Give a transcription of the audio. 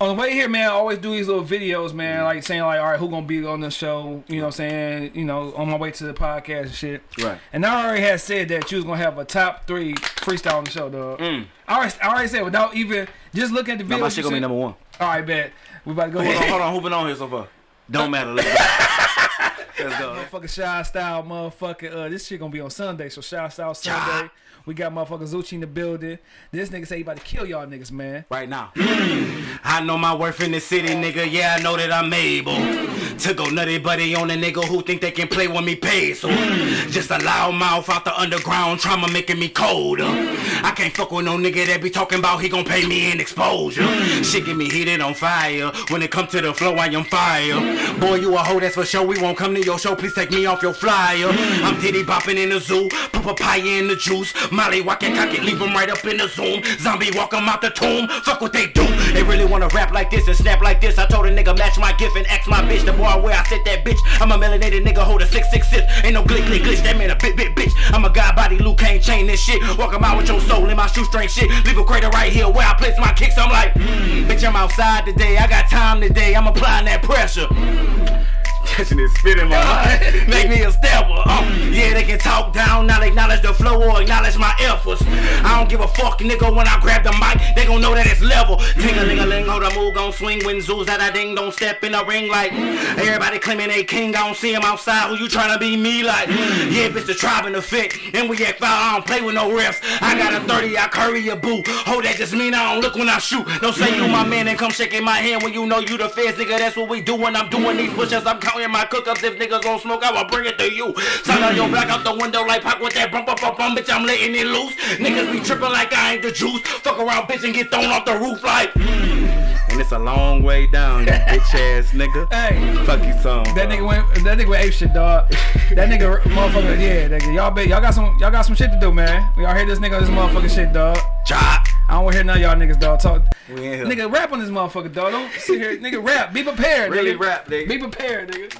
on the way here, man, I always do these little videos, man, like saying like, all right, who gonna be on the show? You know, what I'm saying, you know, on my way to the podcast and shit. Right. And I already had said that you was gonna have a top three freestyle on the show, dog. Mm. I already, I already said without even just looking at the video. my shit gonna be number one. All right, bet. We about to go Hold on, ahead. hold on. Who been on here so far? Don't matter. Let's go. Let's go. Motherfucking Shy Style, motherfucking. Uh, this shit gonna be on Sunday, so Shy Style Sunday. We got motherfucking Zucci in the building. This nigga say he about to kill y'all niggas, man. Right now. I know my worth in the city, nigga. Yeah, I know that I'm able to go nutty buddy on a nigga who think they can play with me peso. Mm. Just a loud mouth out the underground trauma making me colder. I can't fuck with no nigga that be talking about he gon' pay me in exposure. Mm. Shit get me heated on fire. When it come to the flow, I am fire. Boy, you a hoe, that's for sure. We won't come to your show. Please take me off your flyer. Mm. I'm titty bopping in the zoo. Papaya in the juice. Molly walking cock it, leave him right up in the zoom. Zombie walk 'em out the tomb. Fuck what they do. They really wanna rap like this and snap like this. I told a nigga match my gift and ask my bitch. The boy where I sit that bitch. I'm a melanated nigga, hold a 666. Ain't no glick, glick, glitch. That man a bit, bit, bitch. I'm a god body, Luke Kane chain this shit. Walk Walk 'em out with your soul in my shoestring shit. Leave a crater right here where I place my kicks. I'm like, mm, bitch, I'm outside today. I got time today. I'm applying that pressure. Catching this spit in my eye. Make me a stepper. Uh, mm. yeah, they can talk down, not acknowledge the flow or acknowledge my efforts. I don't give a fuck, nigga, when I grab the mic, they gon' know that it's level. Ting a ling a ling, hold a move, gon' swing when zoos that I ding, don't step in the ring like everybody claiming they king. I don't see him outside, who you tryna be me like? Mm. Yeah, bitch, the tribe in the fit, and we act foul, I don't play with no refs. I got a 30, I curry a boo. Hold oh, that just mean I don't look when I shoot. Don't say you my mm. man and come shaking my hand when you know you the feds, nigga. That's what we do when I'm doing these push-ups. I'm counting my cook-ups. If niggas gon' smoke, I will bring it to you. Sound on your black out the window like pop with that bump up up bum, bitch. I'm letting it loose. Niggas be tripping like I ain't the juice. Fuck around, bitch, and get thrown off the roof like. Mm. And it's a long way down, you bitch ass nigga. Hey. Fuck you song. That nigga went. That nigga went ape shit, dog. That nigga, motherfucker. Yeah, nigga. Y'all, bet y'all got some. Y'all got some shit to do, man. We all hear this nigga this motherfucking shit, dog. Chop. I don't want to hear none of y'all niggas, dog. Talk. We in here. Nigga, rap on this motherfucker, dog. Don't sit here, nigga. Rap. Be prepared, Really nigga. rap, nigga. Be prepared, nigga.